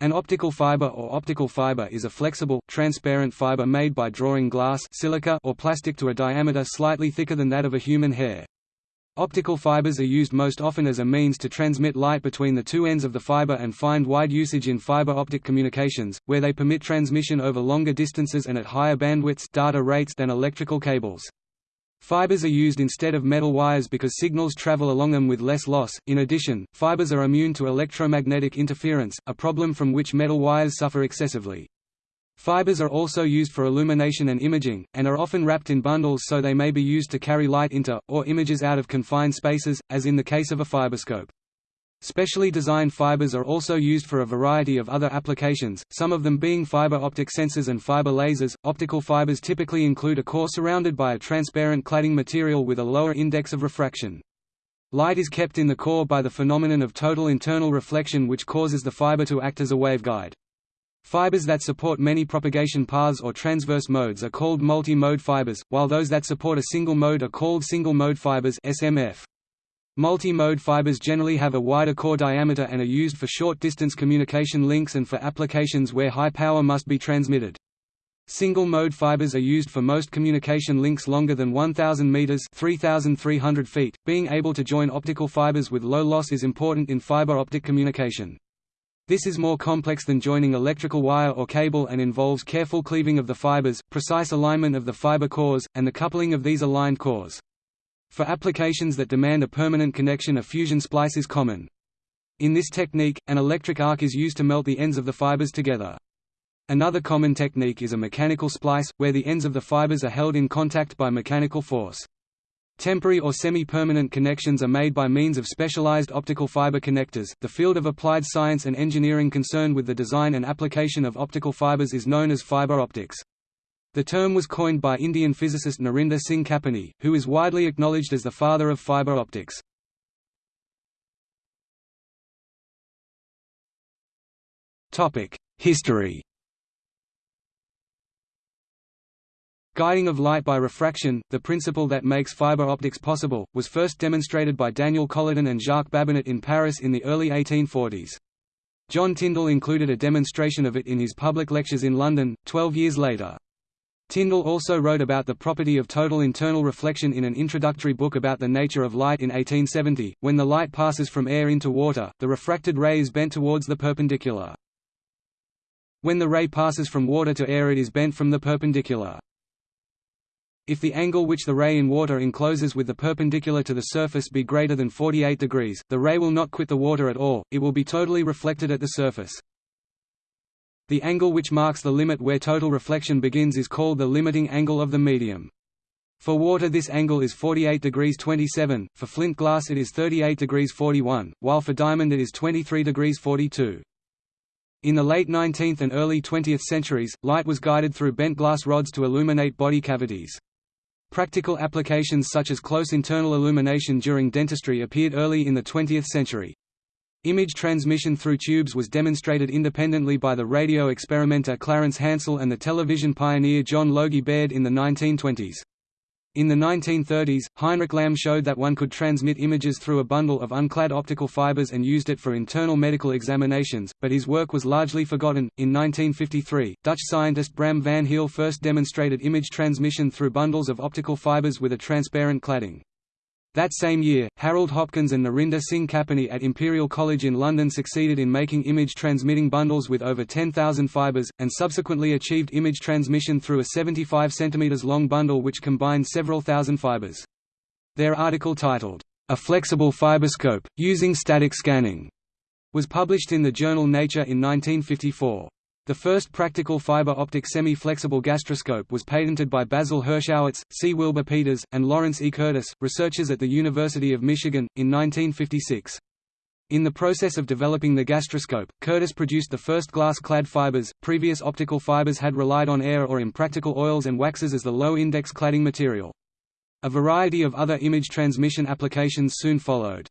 An optical fiber or optical fiber is a flexible, transparent fiber made by drawing glass silica or plastic to a diameter slightly thicker than that of a human hair. Optical fibers are used most often as a means to transmit light between the two ends of the fiber and find wide usage in fiber optic communications, where they permit transmission over longer distances and at higher bandwidths data rates than electrical cables. Fibers are used instead of metal wires because signals travel along them with less loss. In addition, fibers are immune to electromagnetic interference, a problem from which metal wires suffer excessively. Fibers are also used for illumination and imaging, and are often wrapped in bundles so they may be used to carry light into, or images out of confined spaces, as in the case of a fiberscope. Specially designed fibers are also used for a variety of other applications, some of them being fiber optic sensors and fiber lasers. Optical fibers typically include a core surrounded by a transparent cladding material with a lower index of refraction. Light is kept in the core by the phenomenon of total internal reflection which causes the fiber to act as a waveguide. Fibers that support many propagation paths or transverse modes are called multi-mode fibers, while those that support a single mode are called single-mode fibers SMF. Multi-mode fibers generally have a wider core diameter and are used for short-distance communication links and for applications where high power must be transmitted. Single-mode fibers are used for most communication links longer than 1,000 meters (3,300 feet). Being able to join optical fibers with low loss is important in fiber optic communication. This is more complex than joining electrical wire or cable and involves careful cleaving of the fibers, precise alignment of the fiber cores, and the coupling of these aligned cores. For applications that demand a permanent connection a fusion splice is common. In this technique, an electric arc is used to melt the ends of the fibers together. Another common technique is a mechanical splice, where the ends of the fibers are held in contact by mechanical force. Temporary or semi-permanent connections are made by means of specialized optical fiber connectors. The field of applied science and engineering concerned with the design and application of optical fibers is known as fiber optics. The term was coined by Indian physicist Narinder Singh Kapany, who is widely acknowledged as the father of fiber optics. History Guiding of light by refraction, the principle that makes fiber optics possible, was first demonstrated by Daniel Colladon and Jacques Babinet in Paris in the early 1840s. John Tyndall included a demonstration of it in his public lectures in London, twelve years later. Tyndall also wrote about the property of total internal reflection in an introductory book about the nature of light in 1870. When the light passes from air into water, the refracted ray is bent towards the perpendicular. When the ray passes from water to air it is bent from the perpendicular. If the angle which the ray in water encloses with the perpendicular to the surface be greater than 48 degrees, the ray will not quit the water at all, it will be totally reflected at the surface. The angle which marks the limit where total reflection begins is called the limiting angle of the medium. For water this angle is 48 degrees 27, for flint glass it is 38 degrees 41, while for diamond it is 23 degrees 42. In the late 19th and early 20th centuries, light was guided through bent glass rods to illuminate body cavities. Practical applications such as close internal illumination during dentistry appeared early in the 20th century. Image transmission through tubes was demonstrated independently by the radio experimenter Clarence Hansell and the television pioneer John Logie Baird in the 1920s. In the 1930s, Heinrich Lamm showed that one could transmit images through a bundle of unclad optical fibers and used it for internal medical examinations, but his work was largely forgotten. In 1953, Dutch scientist Bram van Heel first demonstrated image transmission through bundles of optical fibers with a transparent cladding. That same year, Harold Hopkins and Narinder Singh Kapany at Imperial College in London succeeded in making image-transmitting bundles with over 10,000 fibers, and subsequently achieved image transmission through a 75 cm long bundle which combined several thousand fibers. Their article titled, A Flexible Fiberscope, Using Static Scanning, was published in the journal Nature in 1954. The first practical fiber optic semi-flexible gastroscope was patented by Basil Hirschowitz, C. Wilbur Peters, and Lawrence E. Curtis, researchers at the University of Michigan, in 1956. In the process of developing the gastroscope, Curtis produced the first glass-clad fibers. Previous optical fibers had relied on air or impractical oils and waxes as the low-index cladding material. A variety of other image transmission applications soon followed.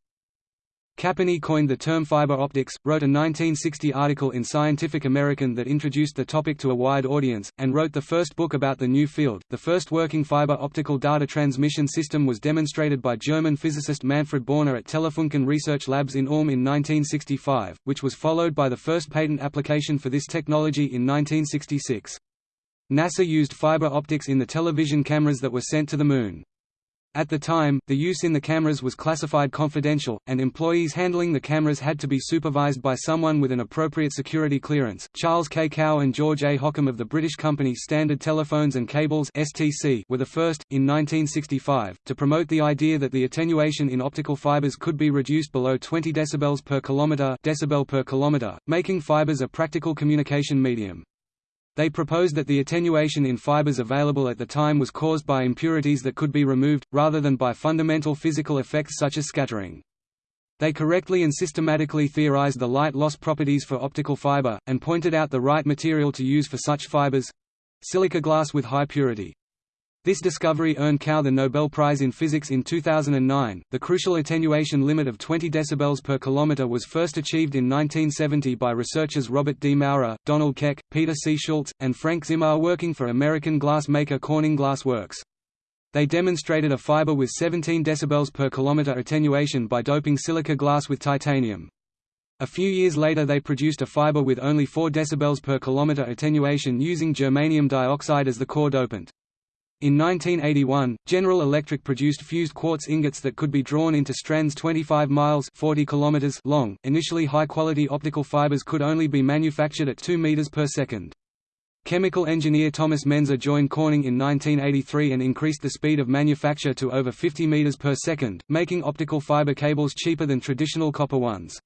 Kapany coined the term fiber optics, wrote a 1960 article in Scientific American that introduced the topic to a wide audience, and wrote the first book about the new field. The first working fiber optical data transmission system was demonstrated by German physicist Manfred Borner at Telefunken Research Labs in Ulm in 1965, which was followed by the first patent application for this technology in 1966. NASA used fiber optics in the television cameras that were sent to the Moon. At the time, the use in the cameras was classified confidential, and employees handling the cameras had to be supervised by someone with an appropriate security clearance. Charles K. Kao and George A. Hockham of the British company Standard Telephones and Cables (STC) were the first, in 1965, to promote the idea that the attenuation in optical fibers could be reduced below 20 decibels per kilometer, decibel per kilometer, making fibers a practical communication medium. They proposed that the attenuation in fibers available at the time was caused by impurities that could be removed, rather than by fundamental physical effects such as scattering. They correctly and systematically theorized the light loss properties for optical fiber, and pointed out the right material to use for such fibers—silica glass with high purity. This discovery earned Kao the Nobel Prize in Physics in 2009. The crucial attenuation limit of 20 dB per kilometer was first achieved in 1970 by researchers Robert D. Maurer, Donald Keck, Peter C. Schultz, and Frank Zimar working for American glass maker Corning Glass Works. They demonstrated a fiber with 17 dB per kilometer attenuation by doping silica glass with titanium. A few years later they produced a fiber with only 4 dB per kilometer attenuation using germanium dioxide as the core dopant. In 1981, General Electric produced fused quartz ingots that could be drawn into strands 25 miles 40 kilometers long. Initially high-quality optical fibers could only be manufactured at 2 meters per second. Chemical engineer Thomas Mensah joined Corning in 1983 and increased the speed of manufacture to over 50 meters per second, making optical fiber cables cheaper than traditional copper ones.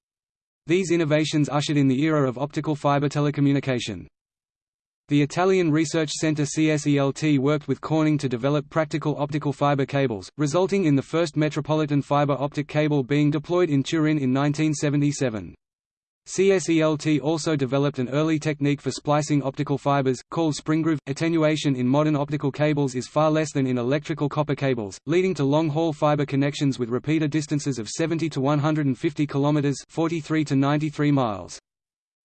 These innovations ushered in the era of optical fiber telecommunication. The Italian research center CSELT worked with Corning to develop practical optical fiber cables, resulting in the first metropolitan fiber optic cable being deployed in Turin in 1977. CSELT also developed an early technique for splicing optical fibers, called Springroove. Attenuation in modern optical cables is far less than in electrical copper cables, leading to long-haul fiber connections with repeater distances of 70 to 150 km 43 to 93 miles.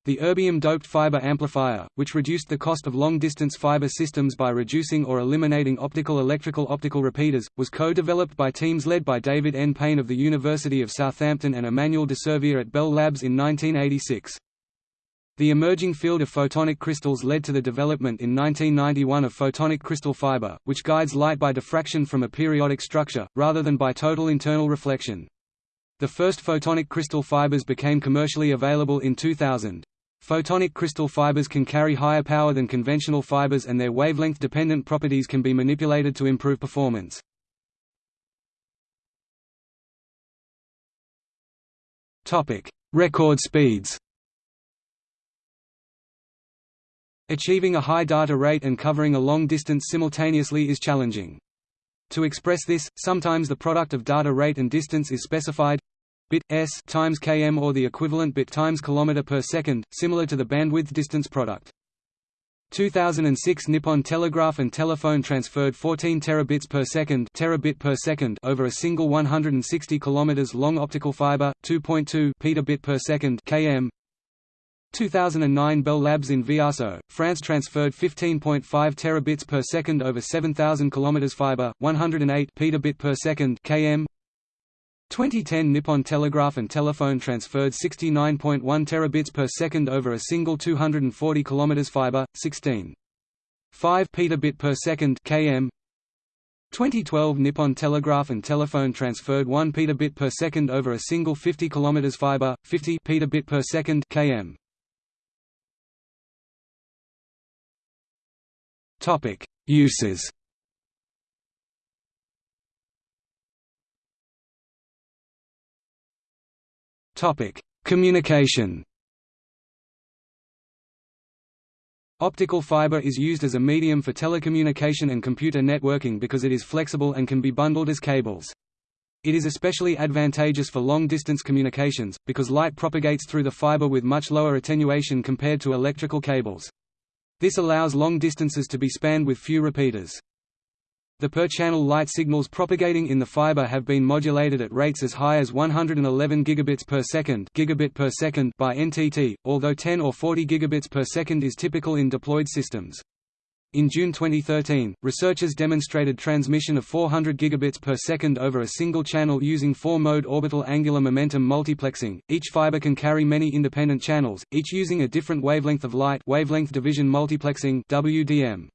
The erbium-doped fiber amplifier, which reduced the cost of long-distance fiber systems by reducing or eliminating optical-electrical optical repeaters, was co-developed by teams led by David N. Payne of the University of Southampton and Emmanuel de Servier at Bell Labs in 1986. The emerging field of photonic crystals led to the development in 1991 of photonic crystal fiber, which guides light by diffraction from a periodic structure, rather than by total internal reflection. The first photonic crystal fibers became commercially available in 2000. Photonic crystal fibers can carry higher power than conventional fibers and their wavelength-dependent properties can be manipulated to improve performance. Record speeds Achieving a high data rate and covering a long distance simultaneously is challenging. To express this, sometimes the product of data rate and distance is specified bit s times km or the equivalent bit times kilometer per second, similar to the bandwidth distance product. 2006 Nippon Telegraph and Telephone transferred 14 terabits per second, terabit per second over a single 160 km long optical fiber, 2.2 petabit per second km. 2009 Bell Labs in Villarceaux, France transferred 15.5 terabits per second over 7000 km fiber, 108 petabit per second km. 2010 Nippon Telegraph and Telephone transferred 69.1 terabits per second over a single 240 km fiber, 16. 5 petabit per second km. 2012 Nippon Telegraph and Telephone transferred 1 petabit per second over a single 50 km fiber, 50 petabit per second km. Topic: Uses Topic: Communication. Optical fiber is used as a medium for telecommunication and computer networking because it is flexible and can be bundled as cables. It is especially advantageous for long-distance communications, because light propagates through the fiber with much lower attenuation compared to electrical cables. This allows long distances to be spanned with few repeaters. The per-channel light signals propagating in the fiber have been modulated at rates as high as 111 gigabits per second, gigabit per second by NTT, although 10 or 40 gigabits per second is typical in deployed systems. In June 2013, researchers demonstrated transmission of 400 gigabits per second over a single channel using four-mode orbital angular momentum multiplexing. Each fiber can carry many independent channels, each using a different wavelength of light, wavelength division multiplexing (WDM).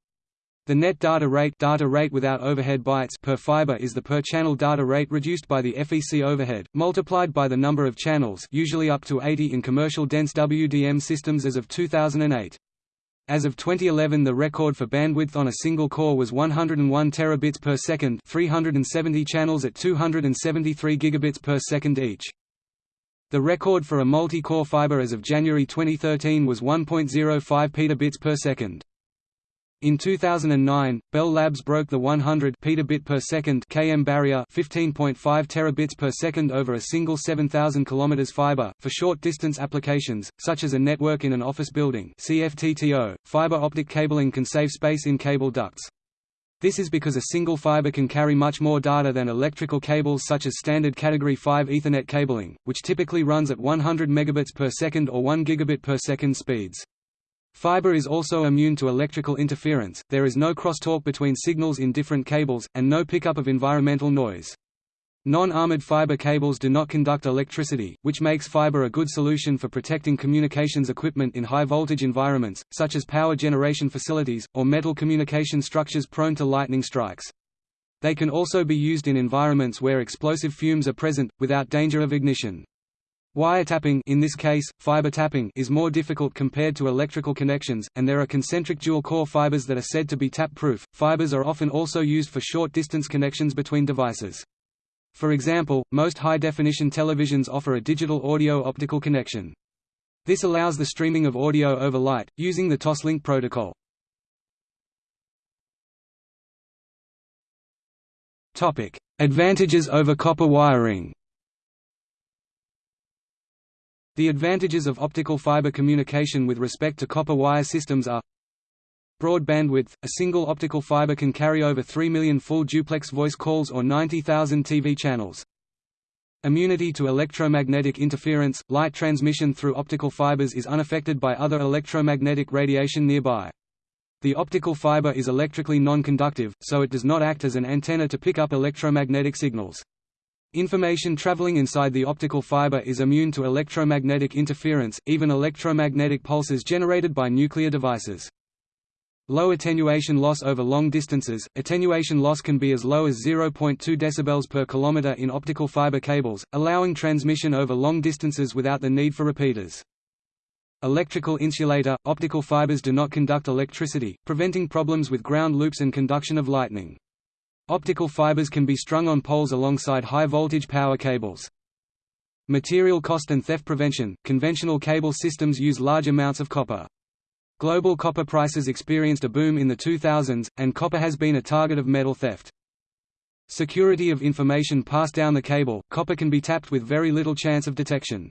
The net data rate, data rate without overhead bytes per fiber is the per-channel data rate reduced by the FEC overhead, multiplied by the number of channels, usually up to 80 in commercial dense WDM systems as of 2008. As of 2011 the record for bandwidth on a single core was 101 terabits per second 370 channels at 273 gigabits per second each. The record for a multi-core fiber as of January 2013 was 1.05 petabits per second. In 2009, Bell Labs broke the 100 petabit per second km barrier, 15.5 terabits per second over a single 7000 km fiber for short distance applications such as a network in an office building. CFTTO, fiber optic cabling can save space in cable ducts. This is because a single fiber can carry much more data than electrical cables such as standard Category 5 Ethernet cabling, which typically runs at 100 megabits per second or 1 gigabit per second speeds. Fiber is also immune to electrical interference, there is no crosstalk between signals in different cables, and no pickup of environmental noise. Non-armored fiber cables do not conduct electricity, which makes fiber a good solution for protecting communications equipment in high-voltage environments, such as power generation facilities, or metal communication structures prone to lightning strikes. They can also be used in environments where explosive fumes are present, without danger of ignition. Wiretapping in this case, fiber tapping is more difficult compared to electrical connections, and there are concentric dual-core fibers that are said to be tap-proof. Fibers are often also used for short-distance connections between devices. For example, most high-definition televisions offer a digital audio-optical connection. This allows the streaming of audio over light, using the Toslink protocol. Advantages over copper wiring the advantages of optical fiber communication with respect to copper wire systems are Broad bandwidth – A single optical fiber can carry over 3 million full duplex voice calls or 90,000 TV channels. Immunity to electromagnetic interference – Light transmission through optical fibers is unaffected by other electromagnetic radiation nearby. The optical fiber is electrically non-conductive, so it does not act as an antenna to pick up electromagnetic signals. Information traveling inside the optical fiber is immune to electromagnetic interference, even electromagnetic pulses generated by nuclear devices. Low attenuation loss over long distances – Attenuation loss can be as low as 0.2 dB per kilometer in optical fiber cables, allowing transmission over long distances without the need for repeaters. Electrical insulator – Optical fibers do not conduct electricity, preventing problems with ground loops and conduction of lightning. Optical fibers can be strung on poles alongside high-voltage power cables. Material cost and theft prevention – Conventional cable systems use large amounts of copper. Global copper prices experienced a boom in the 2000s, and copper has been a target of metal theft. Security of information passed down the cable – Copper can be tapped with very little chance of detection.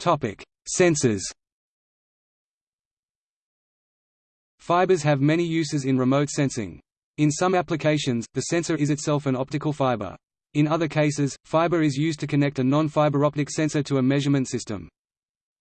Sensors Fibers have many uses in remote sensing. In some applications, the sensor is itself an optical fiber. In other cases, fiber is used to connect a non-fiber optic sensor to a measurement system.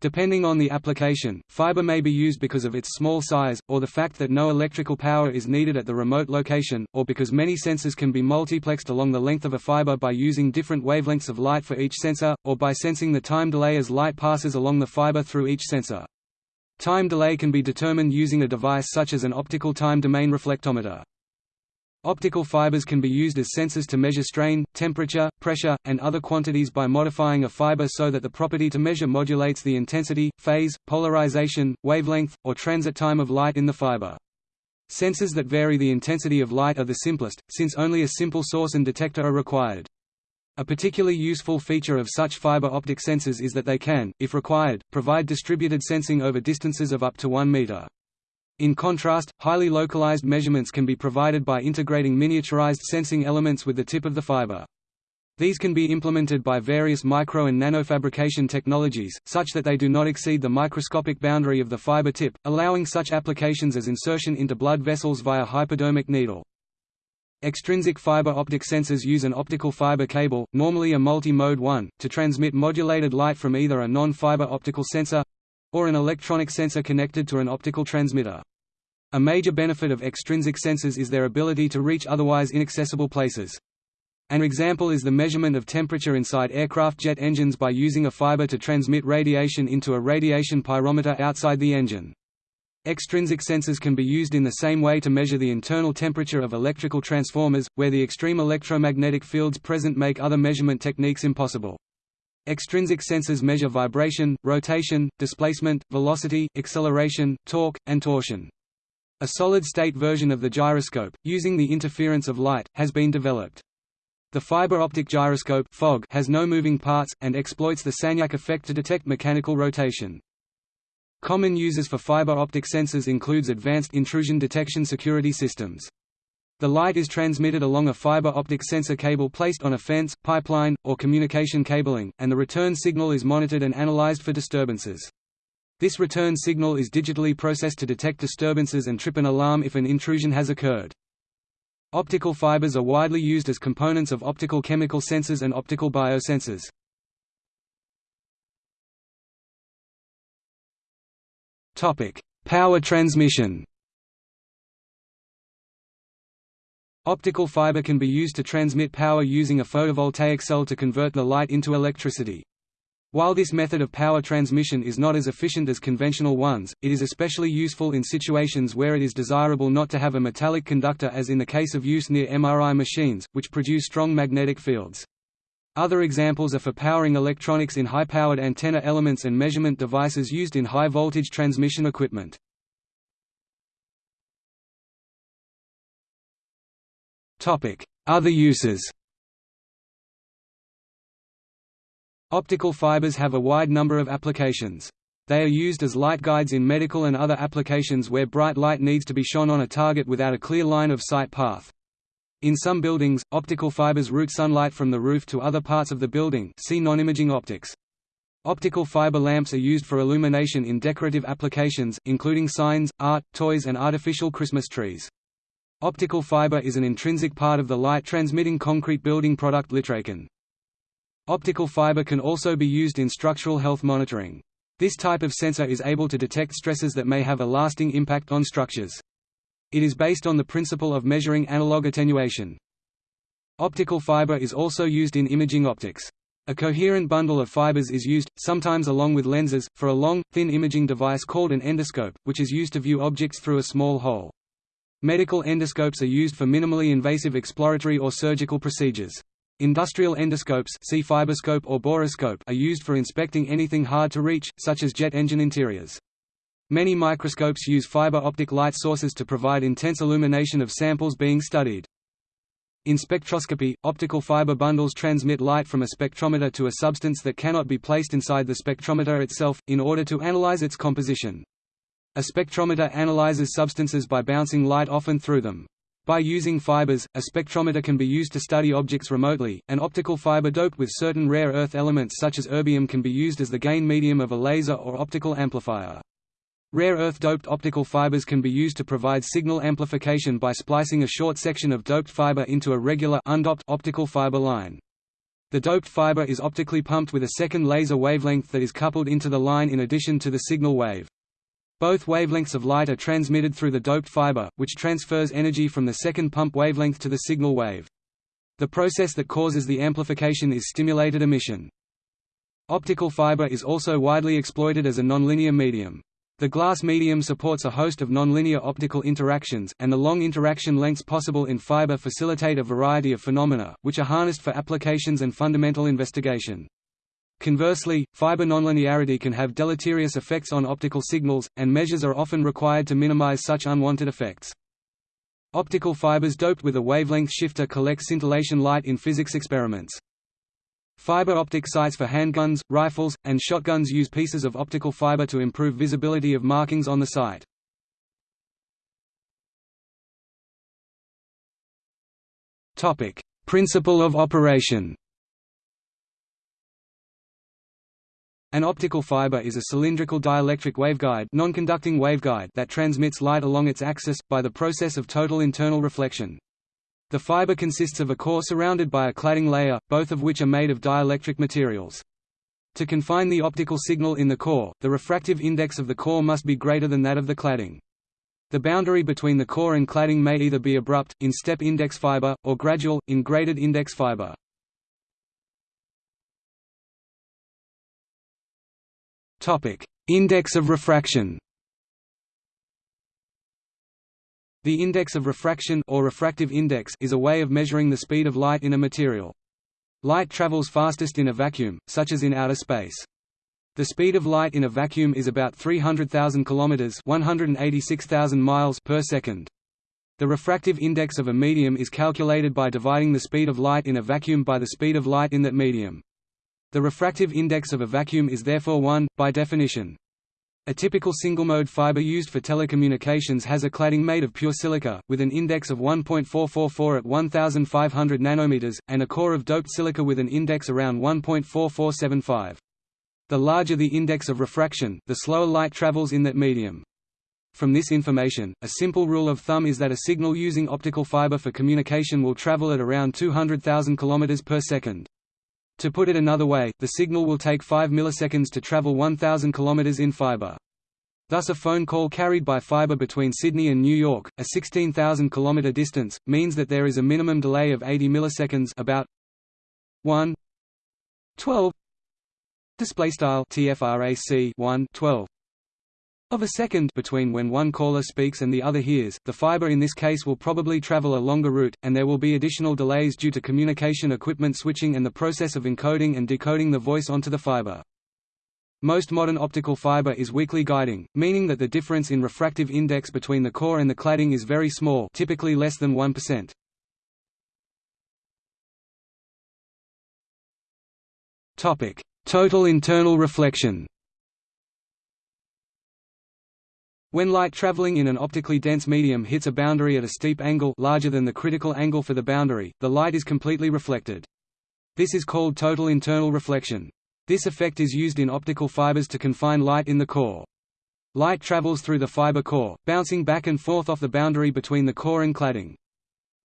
Depending on the application, fiber may be used because of its small size, or the fact that no electrical power is needed at the remote location, or because many sensors can be multiplexed along the length of a fiber by using different wavelengths of light for each sensor, or by sensing the time delay as light passes along the fiber through each sensor. Time delay can be determined using a device such as an optical time domain reflectometer. Optical fibers can be used as sensors to measure strain, temperature, pressure, and other quantities by modifying a fiber so that the property to measure modulates the intensity, phase, polarization, wavelength, or transit time of light in the fiber. Sensors that vary the intensity of light are the simplest, since only a simple source and detector are required. A particularly useful feature of such fiber optic sensors is that they can, if required, provide distributed sensing over distances of up to 1 meter. In contrast, highly localized measurements can be provided by integrating miniaturized sensing elements with the tip of the fiber. These can be implemented by various micro and nanofabrication technologies, such that they do not exceed the microscopic boundary of the fiber tip, allowing such applications as insertion into blood vessels via hypodermic needle. Extrinsic fiber optic sensors use an optical fiber cable, normally a multi-mode one, to transmit modulated light from either a non-fiber optical sensor—or an electronic sensor connected to an optical transmitter. A major benefit of extrinsic sensors is their ability to reach otherwise inaccessible places. An example is the measurement of temperature inside aircraft jet engines by using a fiber to transmit radiation into a radiation pyrometer outside the engine. Extrinsic sensors can be used in the same way to measure the internal temperature of electrical transformers, where the extreme electromagnetic fields present make other measurement techniques impossible. Extrinsic sensors measure vibration, rotation, displacement, velocity, acceleration, torque, and torsion. A solid-state version of the gyroscope, using the interference of light, has been developed. The fiber optic gyroscope has no moving parts, and exploits the Sagnac effect to detect mechanical rotation. Common uses for fiber optic sensors includes advanced intrusion detection security systems. The light is transmitted along a fiber optic sensor cable placed on a fence, pipeline, or communication cabling, and the return signal is monitored and analyzed for disturbances. This return signal is digitally processed to detect disturbances and trip an alarm if an intrusion has occurred. Optical fibers are widely used as components of optical chemical sensors and optical biosensors. Power transmission. Optical fiber can be used to transmit power using a photovoltaic cell to convert the light into electricity. While this method of power transmission is not as efficient as conventional ones, it is especially useful in situations where it is desirable not to have a metallic conductor as in the case of use near MRI machines, which produce strong magnetic fields. Other examples are for powering electronics in high-powered antenna elements and measurement devices used in high-voltage transmission equipment. Other uses Optical fibers have a wide number of applications. They are used as light guides in medical and other applications where bright light needs to be shone on a target without a clear line of sight path. In some buildings, optical fibers route sunlight from the roof to other parts of the building see non-imaging optics. Optical fiber lamps are used for illumination in decorative applications, including signs, art, toys and artificial Christmas trees. Optical fiber is an intrinsic part of the light-transmitting concrete building product Litracon. Optical fiber can also be used in structural health monitoring. This type of sensor is able to detect stresses that may have a lasting impact on structures. It is based on the principle of measuring analog attenuation. Optical fiber is also used in imaging optics. A coherent bundle of fibers is used, sometimes along with lenses, for a long, thin imaging device called an endoscope, which is used to view objects through a small hole. Medical endoscopes are used for minimally invasive exploratory or surgical procedures. Industrial endoscopes see fiberscope or borescope are used for inspecting anything hard to reach, such as jet engine interiors. Many microscopes use fiber optic light sources to provide intense illumination of samples being studied. In spectroscopy, optical fiber bundles transmit light from a spectrometer to a substance that cannot be placed inside the spectrometer itself, in order to analyze its composition. A spectrometer analyzes substances by bouncing light often through them. By using fibers, a spectrometer can be used to study objects remotely. An optical fiber doped with certain rare earth elements such as erbium can be used as the gain medium of a laser or optical amplifier. Rare earth doped optical fibers can be used to provide signal amplification by splicing a short section of doped fiber into a regular undoped optical fiber line. The doped fiber is optically pumped with a second laser wavelength that is coupled into the line in addition to the signal wave. Both wavelengths of light are transmitted through the doped fiber, which transfers energy from the second pump wavelength to the signal wave. The process that causes the amplification is stimulated emission. Optical fiber is also widely exploited as a nonlinear medium. The glass medium supports a host of nonlinear optical interactions, and the long interaction lengths possible in fiber facilitate a variety of phenomena, which are harnessed for applications and fundamental investigation. Conversely, fiber nonlinearity can have deleterious effects on optical signals, and measures are often required to minimize such unwanted effects. Optical fibers doped with a wavelength shifter collect scintillation light in physics experiments. Fiber optic sights for handguns, rifles, and shotguns use pieces of optical fiber to improve visibility of markings on the sight. Topic: Principle of operation. An optical fiber is a cylindrical dielectric waveguide, non-conducting waveguide that transmits light along its axis by the process of total internal reflection. The fiber consists of a core surrounded by a cladding layer, both of which are made of dielectric materials. To confine the optical signal in the core, the refractive index of the core must be greater than that of the cladding. The boundary between the core and cladding may either be abrupt, in step index fiber, or gradual, in graded index fiber. Index of refraction The index of refraction or refractive index is a way of measuring the speed of light in a material. Light travels fastest in a vacuum, such as in outer space. The speed of light in a vacuum is about 300,000 kilometers, 186,000 miles per second. The refractive index of a medium is calculated by dividing the speed of light in a vacuum by the speed of light in that medium. The refractive index of a vacuum is therefore 1, by definition. A typical single-mode fiber used for telecommunications has a cladding made of pure silica, with an index of 1.444 at 1500 nanometers, and a core of doped silica with an index around 1.4475. The larger the index of refraction, the slower light travels in that medium. From this information, a simple rule of thumb is that a signal using optical fiber for communication will travel at around 200,000 km per second. To put it another way, the signal will take 5 milliseconds to travel 1000 km in fiber. Thus a phone call carried by fiber between Sydney and New York, a 16,000 km distance, means that there is a minimum delay of 80 milliseconds about 1 12 display style tfrac 1 12 of a second between when one caller speaks and the other hears, the fiber in this case will probably travel a longer route, and there will be additional delays due to communication equipment switching and the process of encoding and decoding the voice onto the fiber. Most modern optical fiber is weakly guiding, meaning that the difference in refractive index between the core and the cladding is very small typically less than 1%. Total internal reflection When light traveling in an optically dense medium hits a boundary at a steep angle larger than the critical angle for the boundary, the light is completely reflected. This is called total internal reflection. This effect is used in optical fibers to confine light in the core. Light travels through the fiber core, bouncing back and forth off the boundary between the core and cladding.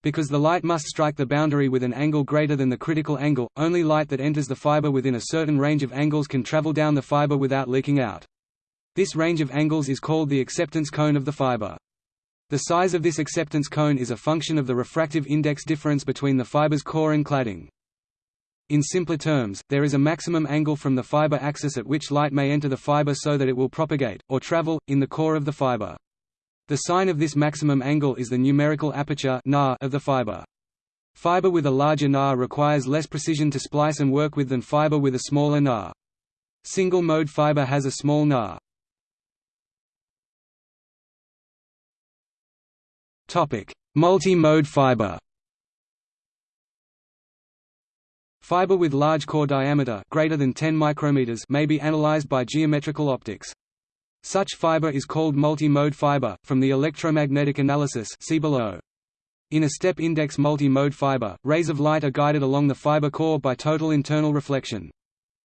Because the light must strike the boundary with an angle greater than the critical angle, only light that enters the fiber within a certain range of angles can travel down the fiber without leaking out. This range of angles is called the acceptance cone of the fiber. The size of this acceptance cone is a function of the refractive index difference between the fiber's core and cladding. In simpler terms, there is a maximum angle from the fiber axis at which light may enter the fiber so that it will propagate, or travel, in the core of the fiber. The sign of this maximum angle is the numerical aperture of the fiber. Fiber with a larger NA requires less precision to splice and work with than fiber with a smaller NA. Single-mode fiber has a small NA. Multi-mode fiber Fiber with large core diameter greater than 10 micrometers may be analyzed by geometrical optics. Such fiber is called multi-mode fiber, from the electromagnetic analysis see below. In a step-index multi-mode fiber, rays of light are guided along the fiber core by total internal reflection.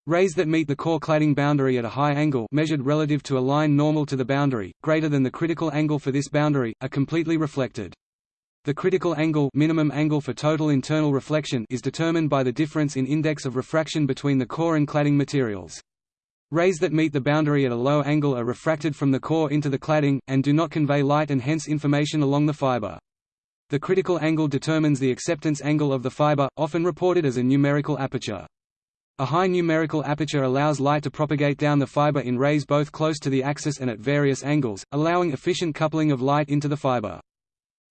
Rays that meet the core cladding boundary at a high angle measured relative to a line normal to the boundary, greater than the critical angle for this boundary, are completely reflected. The critical angle minimum angle for total internal reflection is determined by the difference in index of refraction between the core and cladding materials. Rays that meet the boundary at a low angle are refracted from the core into the cladding, and do not convey light and hence information along the fiber. The critical angle determines the acceptance angle of the fiber, often reported as a numerical aperture. A high numerical aperture allows light to propagate down the fiber in rays both close to the axis and at various angles, allowing efficient coupling of light into the fiber.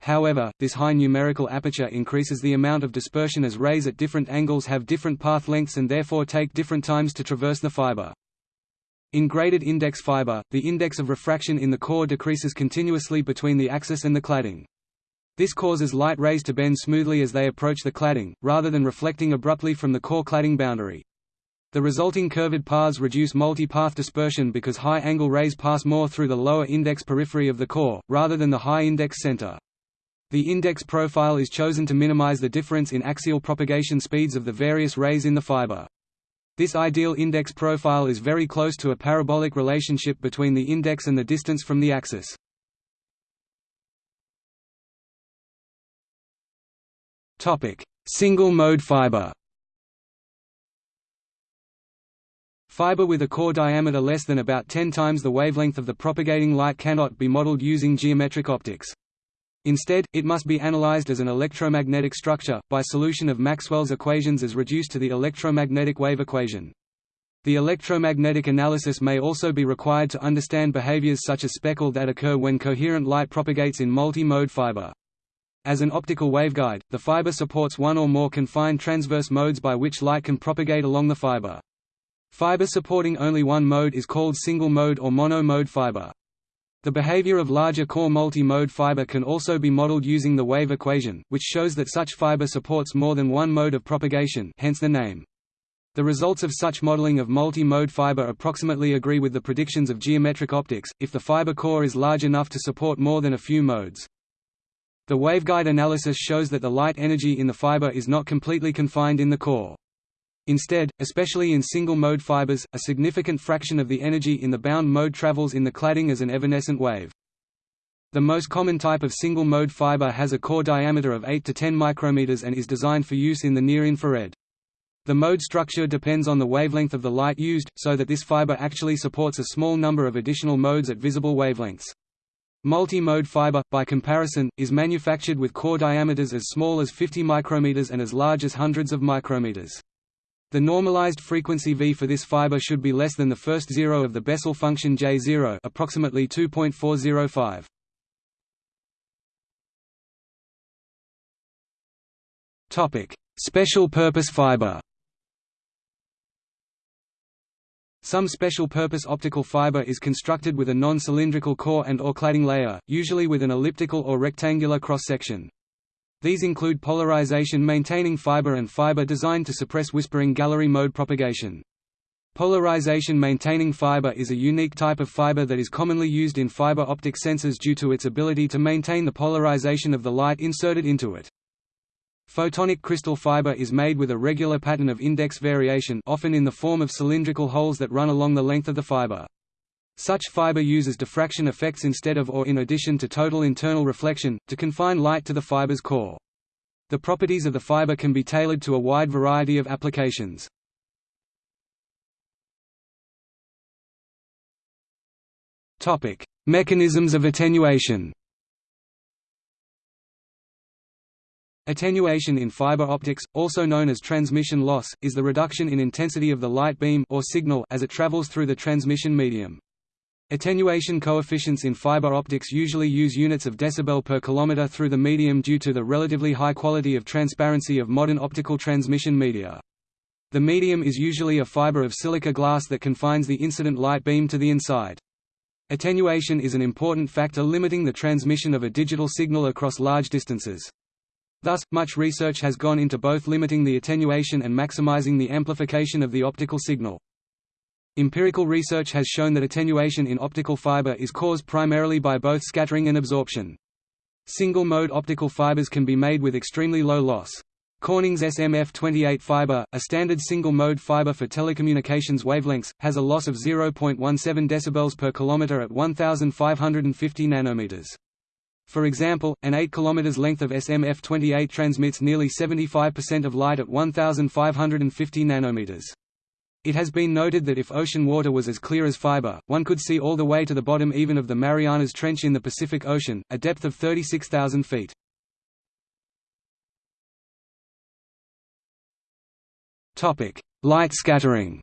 However, this high numerical aperture increases the amount of dispersion as rays at different angles have different path lengths and therefore take different times to traverse the fiber. In graded index fiber, the index of refraction in the core decreases continuously between the axis and the cladding. This causes light rays to bend smoothly as they approach the cladding, rather than reflecting abruptly from the core cladding boundary. The resulting curved paths reduce multi-path dispersion because high-angle rays pass more through the lower index periphery of the core, rather than the high-index center. The index profile is chosen to minimize the difference in axial propagation speeds of the various rays in the fiber. This ideal index profile is very close to a parabolic relationship between the index and the distance from the axis. Single-mode fiber Fiber with a core diameter less than about 10 times the wavelength of the propagating light cannot be modeled using geometric optics. Instead, it must be analyzed as an electromagnetic structure, by solution of Maxwell's equations as reduced to the electromagnetic wave equation. The electromagnetic analysis may also be required to understand behaviors such as speckle that occur when coherent light propagates in multi-mode fiber. As an optical waveguide, the fiber supports one or more confined transverse modes by which light can propagate along the fiber. Fiber supporting only one mode is called single-mode or mono-mode fiber. The behavior of larger core multi-mode fiber can also be modeled using the wave equation, which shows that such fiber supports more than one mode of propagation hence the name. The results of such modeling of multi-mode fiber approximately agree with the predictions of geometric optics, if the fiber core is large enough to support more than a few modes. The waveguide analysis shows that the light energy in the fiber is not completely confined in the core. Instead, especially in single-mode fibers, a significant fraction of the energy in the bound mode travels in the cladding as an evanescent wave. The most common type of single-mode fiber has a core diameter of 8 to 10 micrometers and is designed for use in the near-infrared. The mode structure depends on the wavelength of the light used, so that this fiber actually supports a small number of additional modes at visible wavelengths. Multi-mode fiber, by comparison, is manufactured with core diameters as small as 50 micrometers and as large as hundreds of micrometers. The normalized frequency V for this fiber should be less than the first zero of the Bessel function J0 approximately 2.405. Topic: Special purpose fiber. Some special-purpose optical fiber is constructed with a non-cylindrical core and or cladding layer, usually with an elliptical or rectangular cross-section. These include polarization-maintaining fiber and fiber designed to suppress whispering gallery mode propagation. Polarization-maintaining fiber is a unique type of fiber that is commonly used in fiber optic sensors due to its ability to maintain the polarization of the light inserted into it. Photonic crystal fiber is made with a regular pattern of index variation often in the form of cylindrical holes that run along the length of the fiber. Such fiber uses diffraction effects instead of or in addition to total internal reflection, to confine light to the fiber's core. The properties of the fiber can be tailored to a wide variety of applications. Mechanisms of attenuation Attenuation in fiber optics, also known as transmission loss, is the reduction in intensity of the light beam or signal as it travels through the transmission medium. Attenuation coefficients in fiber optics usually use units of decibel per kilometer through the medium due to the relatively high quality of transparency of modern optical transmission media. The medium is usually a fiber of silica glass that confines the incident light beam to the inside. Attenuation is an important factor limiting the transmission of a digital signal across large distances. Thus, much research has gone into both limiting the attenuation and maximizing the amplification of the optical signal. Empirical research has shown that attenuation in optical fiber is caused primarily by both scattering and absorption. Single-mode optical fibers can be made with extremely low loss. Corning's SMF28 fiber, a standard single-mode fiber for telecommunications wavelengths, has a loss of 0.17 dB per kilometer at 1550 nanometers. For example, an 8 km length of SMF28 transmits nearly 75% of light at 1550 nanometers. It has been noted that if ocean water was as clear as fiber, one could see all the way to the bottom even of the Marianas Trench in the Pacific Ocean, a depth of 36,000 feet. Light scattering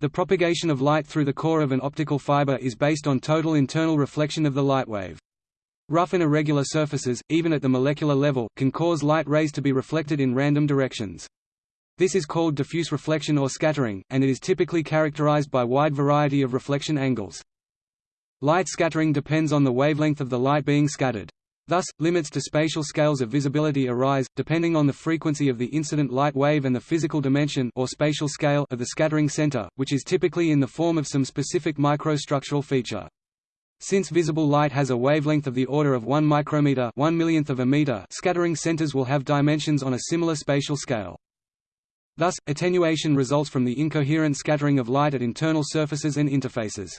The propagation of light through the core of an optical fiber is based on total internal reflection of the light wave. Rough and irregular surfaces, even at the molecular level, can cause light rays to be reflected in random directions. This is called diffuse reflection or scattering, and it is typically characterized by wide variety of reflection angles. Light scattering depends on the wavelength of the light being scattered. Thus, limits to spatial scales of visibility arise, depending on the frequency of the incident light wave and the physical dimension or spatial scale of the scattering center, which is typically in the form of some specific microstructural feature. Since visible light has a wavelength of the order of 1 micrometer 1 millionth of a meter, scattering centers will have dimensions on a similar spatial scale. Thus, attenuation results from the incoherent scattering of light at internal surfaces and interfaces.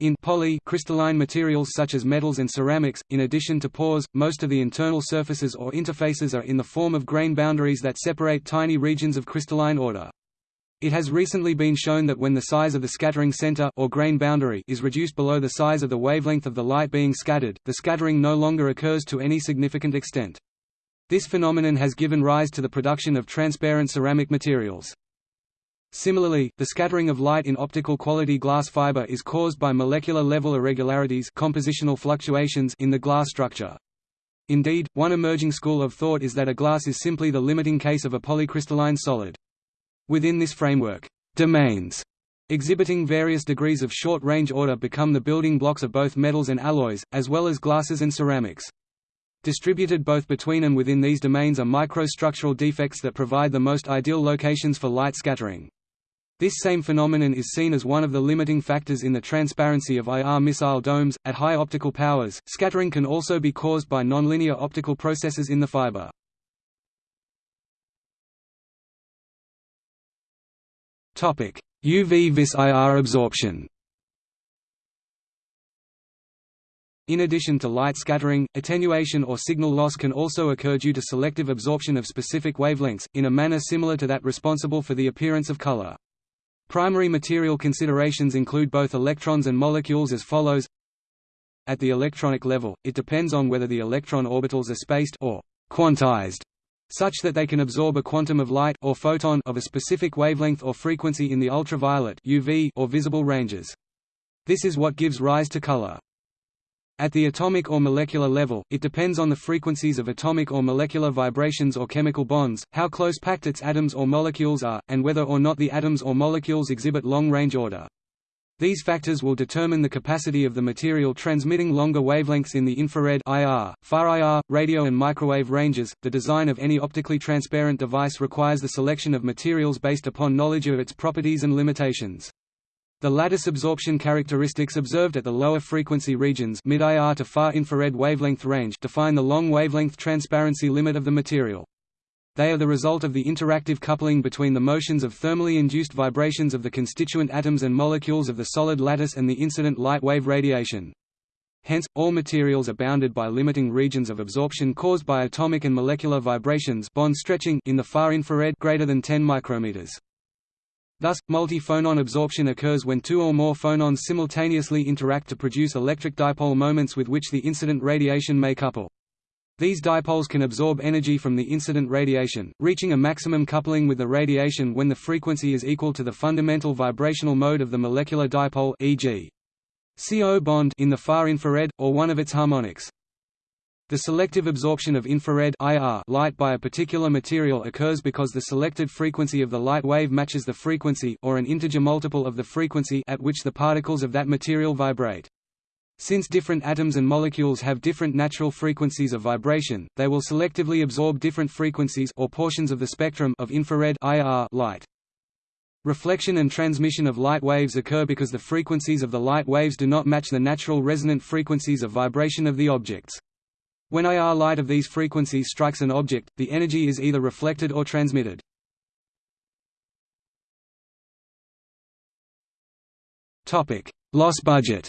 In poly crystalline materials such as metals and ceramics, in addition to pores, most of the internal surfaces or interfaces are in the form of grain boundaries that separate tiny regions of crystalline order. It has recently been shown that when the size of the scattering center or grain boundary is reduced below the size of the wavelength of the light being scattered, the scattering no longer occurs to any significant extent. This phenomenon has given rise to the production of transparent ceramic materials. Similarly, the scattering of light in optical quality glass fiber is caused by molecular level irregularities compositional fluctuations in the glass structure. Indeed, one emerging school of thought is that a glass is simply the limiting case of a polycrystalline solid. Within this framework, domains exhibiting various degrees of short-range order become the building blocks of both metals and alloys, as well as glasses and ceramics. Distributed both between and within these domains are microstructural defects that provide the most ideal locations for light scattering. This same phenomenon is seen as one of the limiting factors in the transparency of IR missile domes. At high optical powers, scattering can also be caused by nonlinear optical processes in the fiber. UV vis IR absorption. In addition to light scattering, attenuation or signal loss can also occur due to selective absorption of specific wavelengths, in a manner similar to that responsible for the appearance of color. Primary material considerations include both electrons and molecules as follows At the electronic level, it depends on whether the electron orbitals are spaced or quantized such that they can absorb a quantum of light or photon of a specific wavelength or frequency in the ultraviolet UV or visible ranges. This is what gives rise to color. At the atomic or molecular level, it depends on the frequencies of atomic or molecular vibrations or chemical bonds, how close packed its atoms or molecules are, and whether or not the atoms or molecules exhibit long-range order. These factors will determine the capacity of the material transmitting longer wavelengths in the infrared IR, far IR, radio and microwave ranges. The design of any optically transparent device requires the selection of materials based upon knowledge of its properties and limitations. The lattice absorption characteristics observed at the lower frequency regions mid-IR to far infrared wavelength range define the long wavelength transparency limit of the material. They are the result of the interactive coupling between the motions of thermally induced vibrations of the constituent atoms and molecules of the solid lattice and the incident light wave radiation. Hence, all materials are bounded by limiting regions of absorption caused by atomic and molecular vibrations bond stretching in the far infrared greater than 10 micrometers. Thus, multi-phonon absorption occurs when two or more phonons simultaneously interact to produce electric dipole moments with which the incident radiation may couple. These dipoles can absorb energy from the incident radiation, reaching a maximum coupling with the radiation when the frequency is equal to the fundamental vibrational mode of the molecular dipole e.g. CO bond in the far infrared, or one of its harmonics. The selective absorption of infrared IR light by a particular material occurs because the selected frequency of the light wave matches the frequency or an integer multiple of the frequency at which the particles of that material vibrate. Since different atoms and molecules have different natural frequencies of vibration, they will selectively absorb different frequencies or portions of the spectrum of infrared IR light. Reflection and transmission of light waves occur because the frequencies of the light waves do not match the natural resonant frequencies of vibration of the objects. When IR light of these frequencies strikes an object, the energy is either reflected or transmitted. Loss budget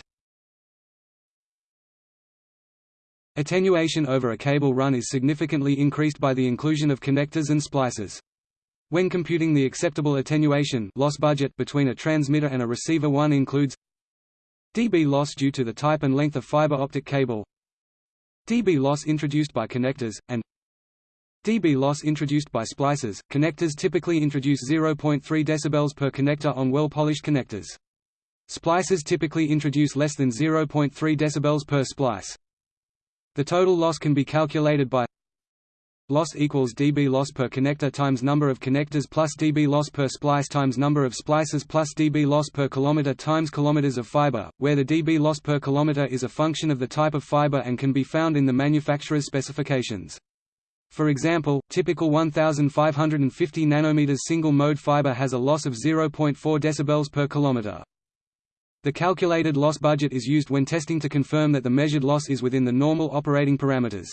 Attenuation over a cable run is significantly increased by the inclusion of connectors and splices. When computing the acceptable attenuation loss budget between a transmitter and a receiver one includes dB loss due to the type and length of fiber optic cable dB loss introduced by connectors, and dB loss introduced by splicers. Connectors typically introduce 0.3 dB per connector on well-polished connectors. Splicers typically introduce less than 0.3 dB per splice. The total loss can be calculated by loss equals dB loss per connector times number of connectors plus dB loss per splice times number of splices plus dB loss per kilometer times kilometers of fiber, where the dB loss per kilometer is a function of the type of fiber and can be found in the manufacturer's specifications. For example, typical 1550 nanometers single-mode fiber has a loss of 0.4 dB per kilometer. The calculated loss budget is used when testing to confirm that the measured loss is within the normal operating parameters.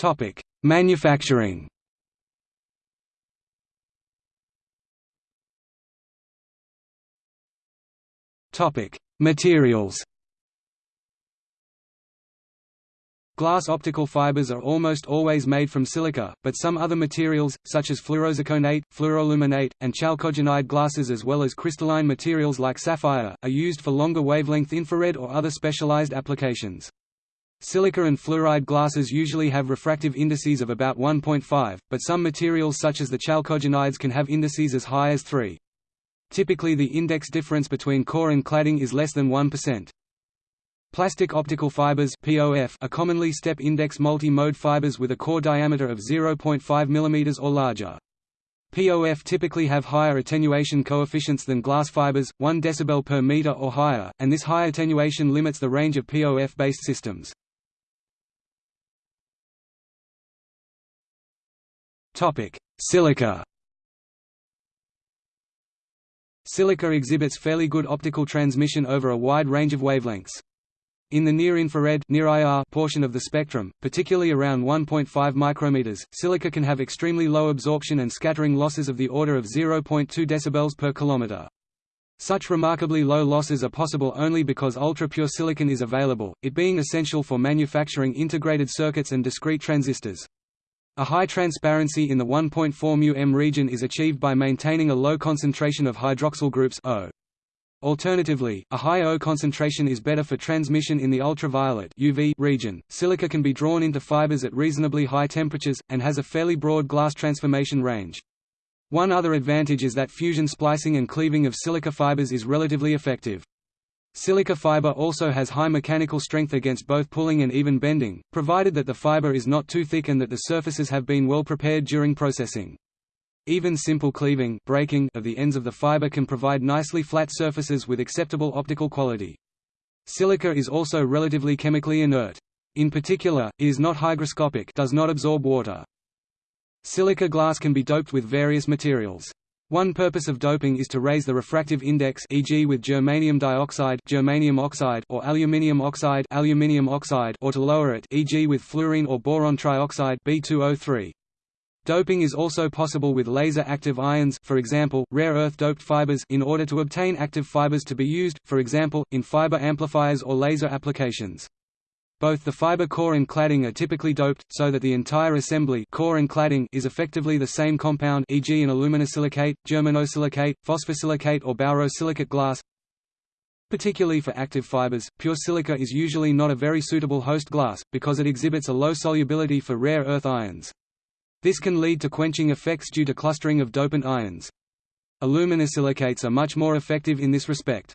Topic: Manufacturing. Topic: Materials. Glass optical fibers are almost always made from silica, but some other materials, such as fluorozirconate, fluoroaluminate, and chalcogenide glasses as well as crystalline materials like sapphire, are used for longer wavelength infrared or other specialized applications. Silica and fluoride glasses usually have refractive indices of about 1.5, but some materials such as the chalcogenides can have indices as high as 3. Typically the index difference between core and cladding is less than 1%. Plastic optical fibers (POF) are commonly step-index multi-mode fibers with a core diameter of 0.5 mm or larger. POF typically have higher attenuation coefficients than glass fibers, 1 dB per meter or higher, and this high attenuation limits the range of POF-based systems. Topic: Silica. Silica exhibits fairly good optical transmission over a wide range of wavelengths. In the near-infrared portion of the spectrum, particularly around 1.5 micrometers, silica can have extremely low absorption and scattering losses of the order of 0.2 dB per kilometer. Such remarkably low losses are possible only because ultra-pure silicon is available, it being essential for manufacturing integrated circuits and discrete transistors. A high transparency in the 1.4 μm region is achieved by maintaining a low concentration of hydroxyl groups O. Alternatively, a high O concentration is better for transmission in the ultraviolet UV region. Silica can be drawn into fibers at reasonably high temperatures, and has a fairly broad glass transformation range. One other advantage is that fusion splicing and cleaving of silica fibers is relatively effective. Silica fiber also has high mechanical strength against both pulling and even bending, provided that the fiber is not too thick and that the surfaces have been well prepared during processing. Even simple cleaving breaking of the ends of the fiber can provide nicely flat surfaces with acceptable optical quality. Silica is also relatively chemically inert. In particular, it is not hygroscopic does not absorb water. Silica glass can be doped with various materials. One purpose of doping is to raise the refractive index e.g. with germanium dioxide germanium oxide or aluminium oxide aluminium oxide or to lower it e.g. with fluorine or boron trioxide B2O3. Doping is also possible with laser-active ions for example, rare earth-doped fibers in order to obtain active fibers to be used, for example, in fiber amplifiers or laser applications. Both the fiber core and cladding are typically doped, so that the entire assembly core and cladding is effectively the same compound e.g. an aluminosilicate, germanosilicate, phosphosilicate or borosilicate glass. Particularly for active fibers, pure silica is usually not a very suitable host glass, because it exhibits a low solubility for rare earth ions. This can lead to quenching effects due to clustering of dopant ions. Aluminosilicates are much more effective in this respect.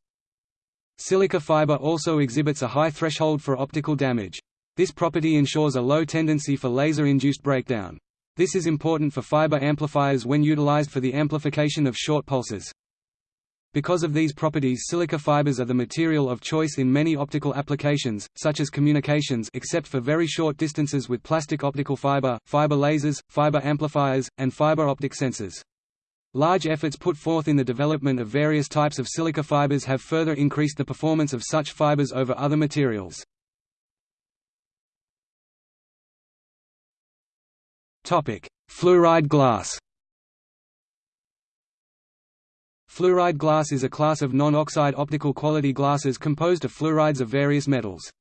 Silica fiber also exhibits a high threshold for optical damage. This property ensures a low tendency for laser-induced breakdown. This is important for fiber amplifiers when utilized for the amplification of short pulses. Because of these properties silica fibers are the material of choice in many optical applications, such as communications except for very short distances with plastic optical fiber, fiber lasers, fiber amplifiers, and fiber optic sensors. Large efforts put forth in the development of various types of silica fibers have further increased the performance of such fibers over other materials. Fluoride glass Fluoride glass is a class of non-oxide optical quality glasses composed of fluorides of various metals.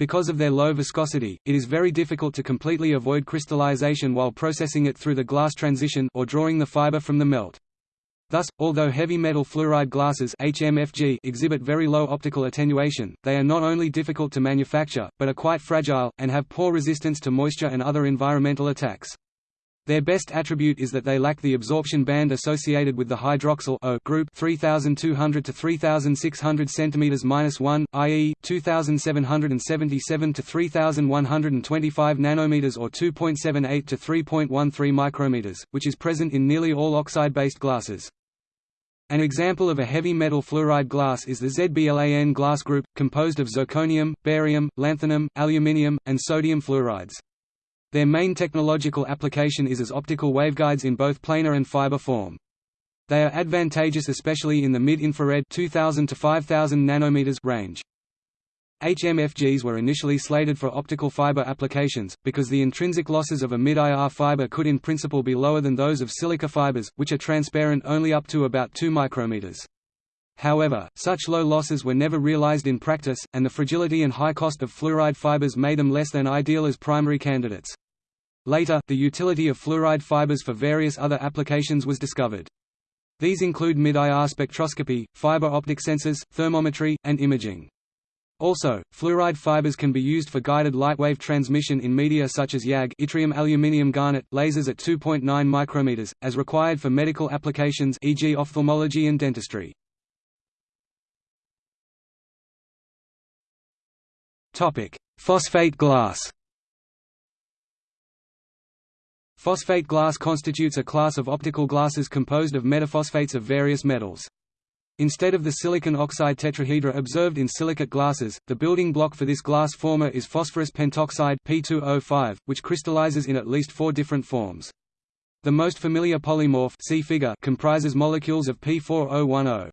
Because of their low viscosity, it is very difficult to completely avoid crystallization while processing it through the glass transition or drawing the fiber from the melt. Thus, although heavy metal fluoride glasses HMFG exhibit very low optical attenuation, they are not only difficult to manufacture, but are quite fragile, and have poor resistance to moisture and other environmental attacks. Their best attribute is that they lack the absorption band associated with the hydroxyl O group 3200 to 3600 cm-1, i.e., 2777 to 3125 nanometers or 2.78 to 3.13 micrometers, which is present in nearly all oxide-based glasses. An example of a heavy metal fluoride glass is the ZBLAN glass group, composed of zirconium, barium, lanthanum, aluminium, and sodium fluorides. Their main technological application is as optical waveguides in both planar and fiber form. They are advantageous especially in the mid-infrared 2000 to 5000 nanometers range. HMFGs were initially slated for optical fiber applications, because the intrinsic losses of a mid-IR fiber could in principle be lower than those of silica fibers, which are transparent only up to about 2 micrometers. However, such low losses were never realized in practice, and the fragility and high cost of fluoride fibers made them less than ideal as primary candidates. Later, the utility of fluoride fibers for various other applications was discovered. These include mid-IR spectroscopy, fiber optic sensors, thermometry, and imaging. Also, fluoride fibers can be used for guided lightwave transmission in media such as YAG yttrium aluminium garnet lasers at 2.9 micrometers, as required for medical applications e.g. ophthalmology and dentistry. Phosphate glass Phosphate glass constitutes a class of optical glasses composed of metaphosphates of various metals. Instead of the silicon oxide tetrahedra observed in silicate glasses, the building block for this glass former is phosphorus pentoxide P2O5, which crystallizes in at least four different forms. The most familiar polymorph see figure comprises molecules of P4O10.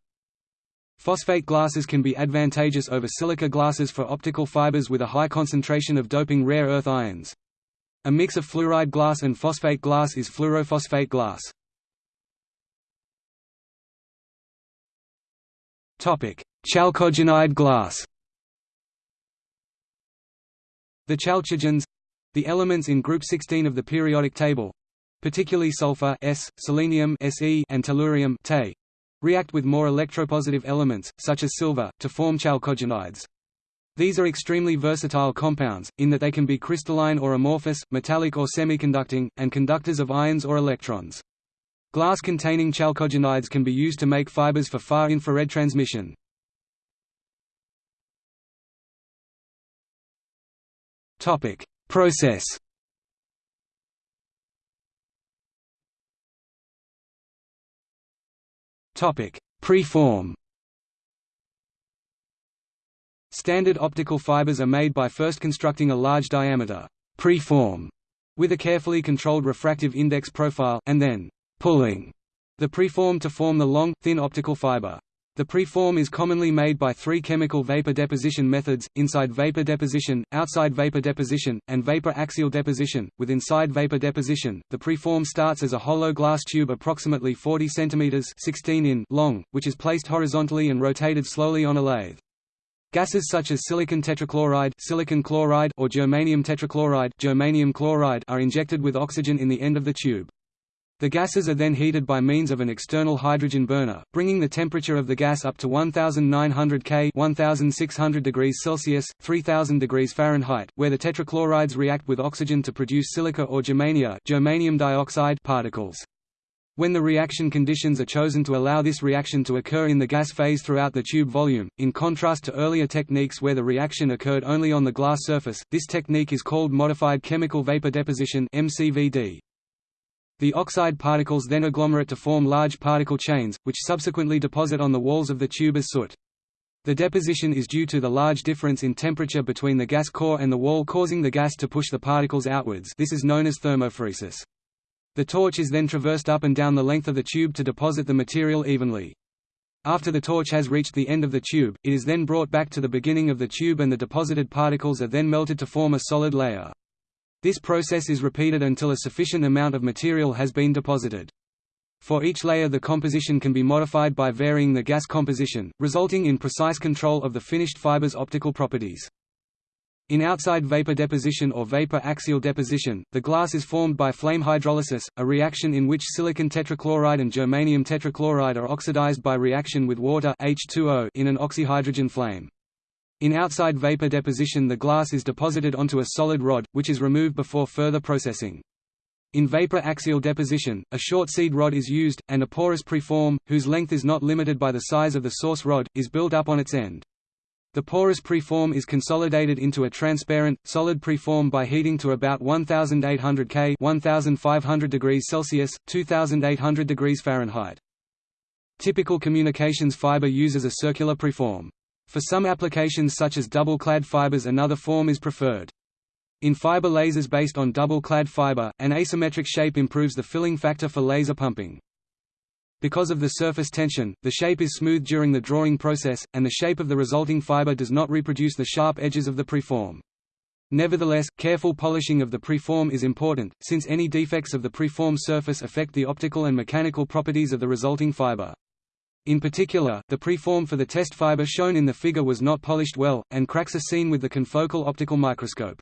Phosphate glasses can be advantageous over silica glasses for optical fibers with a high concentration of doping rare earth ions. A mix of fluoride glass and phosphate glass is fluorophosphate glass. Chalcogenide glass The chalcogens—the elements in group 16 of the periodic table, particularly sulfur S, selenium Se and tellurium Te, react with more electropositive elements, such as silver, to form chalcogenides. These are extremely versatile compounds, in that they can be crystalline or amorphous, metallic or semiconducting, and conductors of ions or electrons. Glass containing chalcogenides can be used to make fibers for far infrared transmission. Topic: Process Topic: Preform Standard optical fibers are made by first constructing a large diameter preform with a carefully controlled refractive index profile, and then pulling the preform to form the long, thin optical fiber. The preform is commonly made by three chemical vapor deposition methods, inside vapor deposition, outside vapor deposition, and vapor axial deposition. With inside vapor deposition, the preform starts as a hollow glass tube approximately 40 cm 16 in long, which is placed horizontally and rotated slowly on a lathe. Gases such as silicon tetrachloride, silicon chloride or germanium tetrachloride, germanium chloride are injected with oxygen in the end of the tube. The gases are then heated by means of an external hydrogen burner, bringing the temperature of the gas up to 1900 K 1600 degrees Celsius, 3000 degrees Fahrenheit, where the tetrachlorides react with oxygen to produce silica or germania germanium dioxide particles. When the reaction conditions are chosen to allow this reaction to occur in the gas phase throughout the tube volume, in contrast to earlier techniques where the reaction occurred only on the glass surface, this technique is called modified chemical vapor deposition MCVD. The oxide particles then agglomerate to form large particle chains, which subsequently deposit on the walls of the tube as soot. The deposition is due to the large difference in temperature between the gas core and the wall causing the gas to push the particles outwards this is known as thermophoresis. The torch is then traversed up and down the length of the tube to deposit the material evenly. After the torch has reached the end of the tube, it is then brought back to the beginning of the tube and the deposited particles are then melted to form a solid layer. This process is repeated until a sufficient amount of material has been deposited. For each layer the composition can be modified by varying the gas composition, resulting in precise control of the finished fiber's optical properties. In outside vapor deposition or vapor axial deposition, the glass is formed by flame hydrolysis, a reaction in which silicon tetrachloride and germanium tetrachloride are oxidized by reaction with water H2O in an oxyhydrogen flame. In outside vapor deposition the glass is deposited onto a solid rod, which is removed before further processing. In vapor axial deposition, a short seed rod is used, and a porous preform, whose length is not limited by the size of the source rod, is built up on its end. The porous preform is consolidated into a transparent, solid preform by heating to about 1800 K 1500 degrees Celsius, 2800 degrees Fahrenheit. Typical communications fiber uses a circular preform. For some applications such as double-clad fibers another form is preferred. In fiber lasers based on double-clad fiber, an asymmetric shape improves the filling factor for laser pumping. Because of the surface tension, the shape is smooth during the drawing process, and the shape of the resulting fiber does not reproduce the sharp edges of the preform. Nevertheless, careful polishing of the preform is important, since any defects of the preform surface affect the optical and mechanical properties of the resulting fiber. In particular, the preform for the test fiber shown in the figure was not polished well, and cracks are seen with the confocal optical microscope.